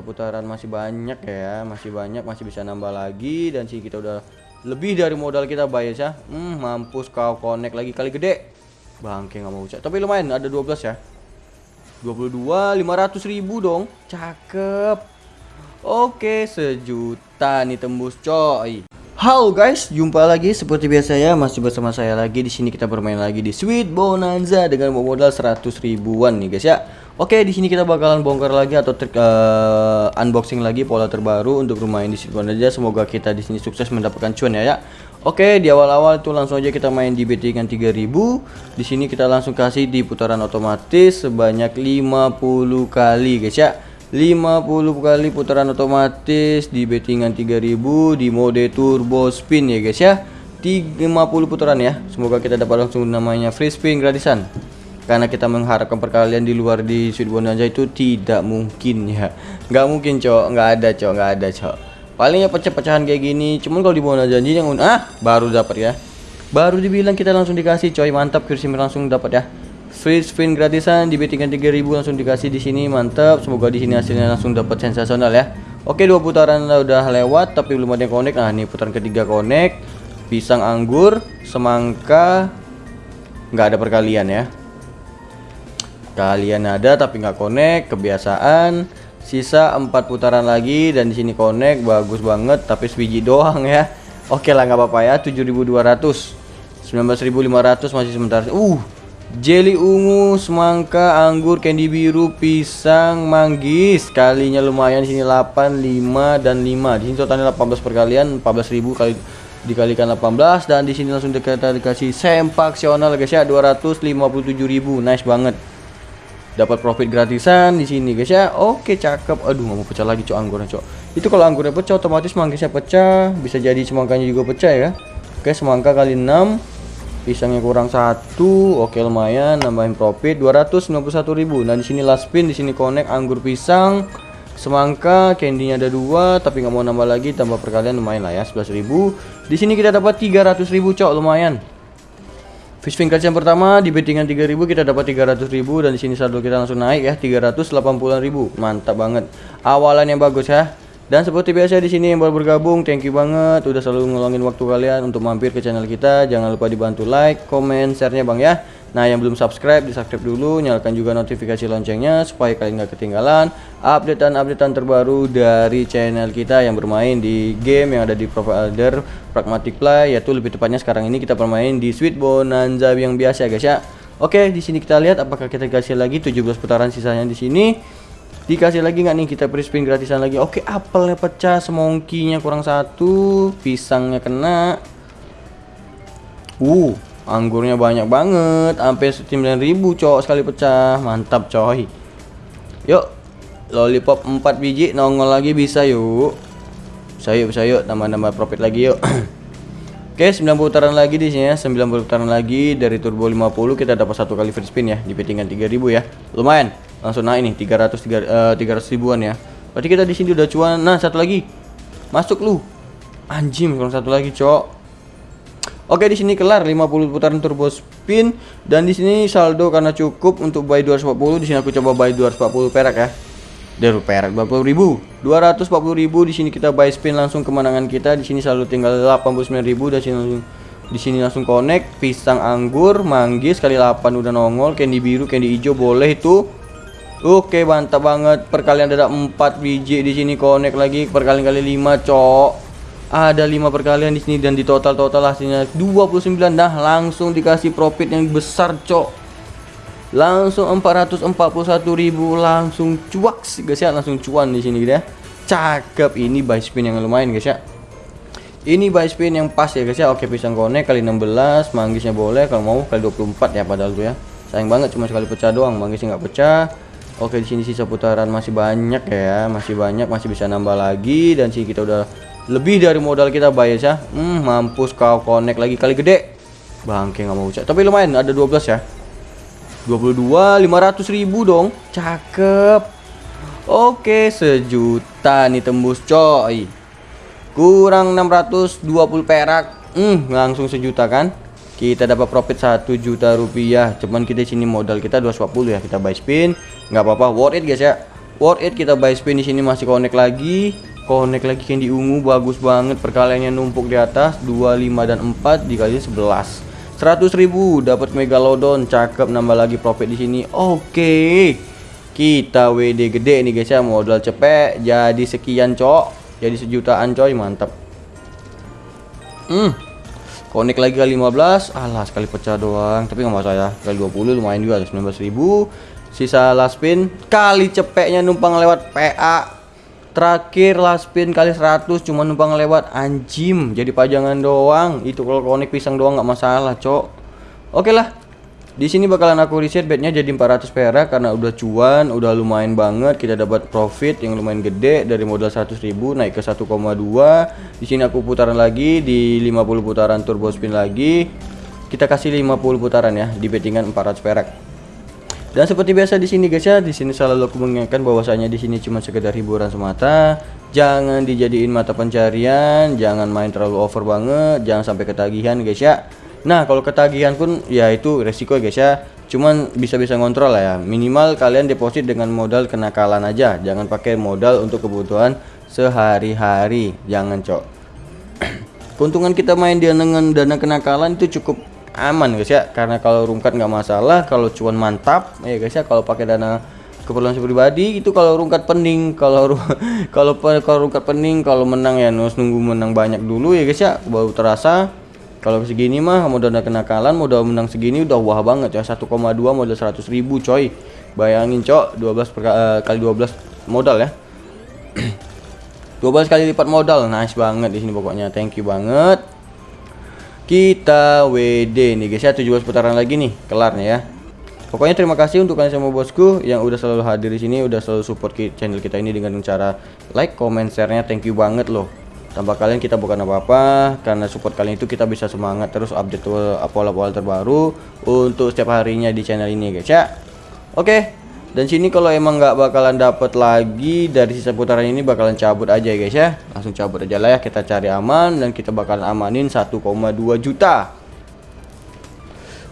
putaran masih banyak ya masih banyak masih bisa nambah lagi dan sih kita udah lebih dari modal kita bayar ya. Hmm, mampus kau connect lagi kali gede. Bangke nggak mau cek tapi lumayan ada 12 ya. 22 500 ribu dong. Cakep. Oke sejuta nih tembus coy. Halo guys, jumpa lagi seperti biasa ya masih bersama saya lagi. Di sini kita bermain lagi di Sweet Bonanza dengan modal 100 ribuan nih guys ya. Oke, di sini kita bakalan bongkar lagi atau uh, unboxing lagi pola terbaru untuk bermain di Sweet Bonanza. Semoga kita di sini sukses mendapatkan cuan ya ya. Oke, di awal-awal itu langsung aja kita main di bettingan 3000. Di sini kita langsung kasih di putaran otomatis sebanyak 50 kali guys ya. 50 kali putaran otomatis di bettingan 3000 di mode turbo spin ya guys ya 50 putaran ya semoga kita dapat langsung namanya free spin gratisan karena kita mengharapkan perkalian di luar di Sweet Bonanza itu tidak mungkin ya. Nggak mungkin cok. Nggak ada cok. Nggak ada cok. Palingnya pecah-pecahan kayak gini. Cuman kalau di Bonanza janji yang ah baru dapat ya. Baru dibilang kita langsung dikasih coy. Mantap kursi langsung dapat ya. Free spin gratisan di bettingan 3000 langsung dikasih di sini. Mantap. Semoga di sini hasilnya langsung dapat sensasional ya. Oke dua putaran udah lewat tapi belum ada yang connect. Nah ini putaran ketiga connect. Pisang anggur semangka. Nggak ada perkalian ya kalian ada tapi nggak connect kebiasaan. Sisa empat putaran lagi dan di sini connect bagus banget tapi sebiji doang ya. Oke lah nggak apa-apa ya 7200 19500 masih sebentar uh jelly ungu semangka anggur candy biru pisang manggis. Kalinya lumayan di sini 8 5 dan 5 di sini totalnya 18 perkalian 14.000 kali dikalikan 18 dan di sini langsung kita dikasih sempaksional guys ya 257.000 nice banget dapat profit gratisan di sini guys ya. Oke cakep. Aduh nggak mau pecah lagi cok anggurnya cok. Itu kalau anggurnya pecah otomatis manggisnya pecah. Bisa jadi semangkanya juga pecah ya. Oke semangka kali 6 pisangnya kurang satu. Oke lumayan. Nambahin profit 291.000 nah di sini last spin di sini connect anggur pisang semangka candynya ada dua tapi nggak mau nambah lagi tambah perkalian lumayan lah ya 11.000 di sini kita dapat 300.000 cok lumayan Fish finger yang pertama di bettingan 3000 kita dapat 300.000 dan di sini saldo kita langsung naik ya 380.000. Mantap banget. Awalan yang bagus ya. Dan seperti biasa di sini yang baru bergabung, thank you banget udah selalu ngeluangin waktu kalian untuk mampir ke channel kita. Jangan lupa dibantu like, comment, share-nya Bang ya. Nah, yang belum subscribe, di-subscribe dulu, nyalakan juga notifikasi loncengnya supaya kalian nggak ketinggalan updatean-updatean terbaru dari channel kita yang bermain di game yang ada di provider Pragmatic Play, yaitu lebih tepatnya sekarang ini kita bermain di Sweet Bonanza yang biasa guys ya. Oke, di sini kita lihat apakah kita kasih lagi 17 putaran sisanya di sini. Dikasih lagi nggak nih kita free spin gratisan lagi. Oke, apelnya pecah, semongkinya kurang satu, pisangnya kena. Uh, Anggurnya banyak banget, sampai 9000 cowok sekali pecah. Mantap coy. Yuk. Lollipop 4 biji nongol lagi bisa yuk. Bisa yuk, bisa yuk tambah-tambah profit lagi yuk. Oke, 90 putaran lagi di sini ya. 90 putaran lagi dari turbo 50 kita dapat satu kali free spin ya di bettingan 3000 ya. Lumayan. Langsung naik nih 300 300, uh, 300 ribuan ya. Berarti kita di sini udah cuan. Nah, satu lagi. Masuk lu. Anjing, kalau satu lagi, cok. Oke di sini kelar 50 putaran turbo spin. Dan di sini saldo karena cukup untuk buy 240 di sini aku coba buy 240 perak ya. Dari perak 20.000. 240.000 di sini kita buy spin langsung kemenangan kita. Di sini saldo tinggal 89.000 dan langsung di sini langsung connect. Pisang anggur manggis kali 8 udah nongol. Candy biru candy hijau boleh itu Oke mantap banget. Perkalian ada 4 biji di sini connect lagi. Perkalian kali 5 cok ada lima perkalian di sini dan di total total hasilnya 29 nah langsung dikasih profit yang besar cok. Langsung 441.000 langsung cuak guys ya. Langsung cuan di sini gitu ya. Cakep. Ini buy spin yang lumayan guys ya. Ini buy spin yang pas ya guys ya. Oke pisang konek kali 16 manggisnya boleh. Kalau mau kali 24 ya padahal tuh ya. Sayang banget cuma sekali pecah doang. Manggisnya nggak pecah. Oke di sini sisa putaran masih banyak ya. Masih banyak masih bisa nambah lagi. Dan sih kita udah lebih dari modal kita bayar ya. Hmm, mampus kau connect lagi. Kali gede. Bangke nggak mau cek. Tapi lumayan ada 12 ya. 22 500 ribu dong. Cakep. Oke sejuta nih tembus coy. Kurang 620 perak. Hmm, langsung sejuta kan? Kita dapat profit 1 juta rupiah. Cuman kita sini modal kita 240 ya. Kita buy spin. Nggak apa-apa. Worth it guys ya. Worth it kita buy spin di sini. Masih connect lagi connect lagi candy ungu bagus banget. Perkaliannya numpuk di atas 25 dan 4 dikali 11 100.000 dapat megalodon cakep. Nambah lagi profit di sini. Oke kita WD gede nih guys ya. Modal cepet jadi sekian cok. Jadi sejutaan coy mantap. Hmm connect lagi kali 15 alah sekali pecah doang. Tapi nggak masalah ya. Kali 20 lumayan juga 19.000 sisa last spin kali cepeknya numpang lewat PA Terakhir last spin kali 100 cuma numpang lewat anjim jadi pajangan doang. Itu kalau konek pisang doang nggak masalah, Cok. Oke lah. Di sini bakalan aku reset bednya jadi 400 perak karena udah cuan, udah lumayan banget. Kita dapat profit yang lumayan gede dari modal 100.000 naik ke 1,2. Di sini aku putaran lagi di 50 putaran turbo spin lagi. Kita kasih 50 putaran ya di bettingan 400 perak. Dan seperti biasa di sini guys ya, di sini selalu aku mengingatkan bahwasanya di sini cuma sekedar hiburan semata. Jangan dijadiin mata pencarian, jangan main terlalu over banget, jangan sampai ketagihan guys ya. Nah, kalau ketagihan pun ya itu resiko guys ya. Cuman bisa-bisa ngontrol lah ya. Minimal kalian deposit dengan modal kenakalan aja, jangan pakai modal untuk kebutuhan sehari-hari. Jangan, Cok. Keuntungan kita main dengan dana kenakalan itu cukup aman guys ya. Karena kalau rungkat nggak masalah kalau cuan mantap ya guys ya. Kalau pakai dana keperluan pribadi itu kalau rungkat pening. Kalau kalau kalau rungkat pening kalau menang ya harus nunggu menang banyak dulu ya guys ya. Baru terasa. Kalau segini mah dana kenakalan modal menang segini udah wah banget ya. 1,2 modal 100 ribu coy. Bayangin cok 12 per, uh, kali 12 modal ya. 12 kali lipat modal nice banget di sini pokoknya. Thank you banget kita WD nih guys ya 17 putaran lagi nih kelarnya ya Pokoknya terima kasih untuk kalian semua bosku yang udah selalu hadir di sini, udah selalu support channel kita ini dengan cara like, comment, share-nya. Thank you banget loh. Tanpa kalian kita bukan apa-apa, karena support kalian itu kita bisa semangat terus update pola-pola terbaru untuk setiap harinya di channel ini guys ya. Oke, dan sini kalau emang nggak bakalan dapet lagi dari sisa putaran ini bakalan cabut aja ya guys ya langsung cabut aja lah ya kita cari aman dan kita bakalan amanin 1,2 juta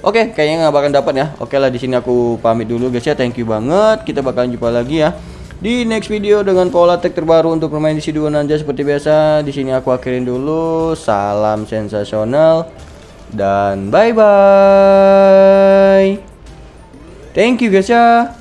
Oke, kayaknya nggak bakalan dapat ya. Oke lah di sini aku pamit dulu guys ya. Thank you banget. Kita bakalan jumpa lagi ya di next video dengan pola tag terbaru untuk bermain di C2 Nanja seperti biasa. Di sini aku akhirin dulu. Salam sensasional dan bye bye. Thank you guys ya.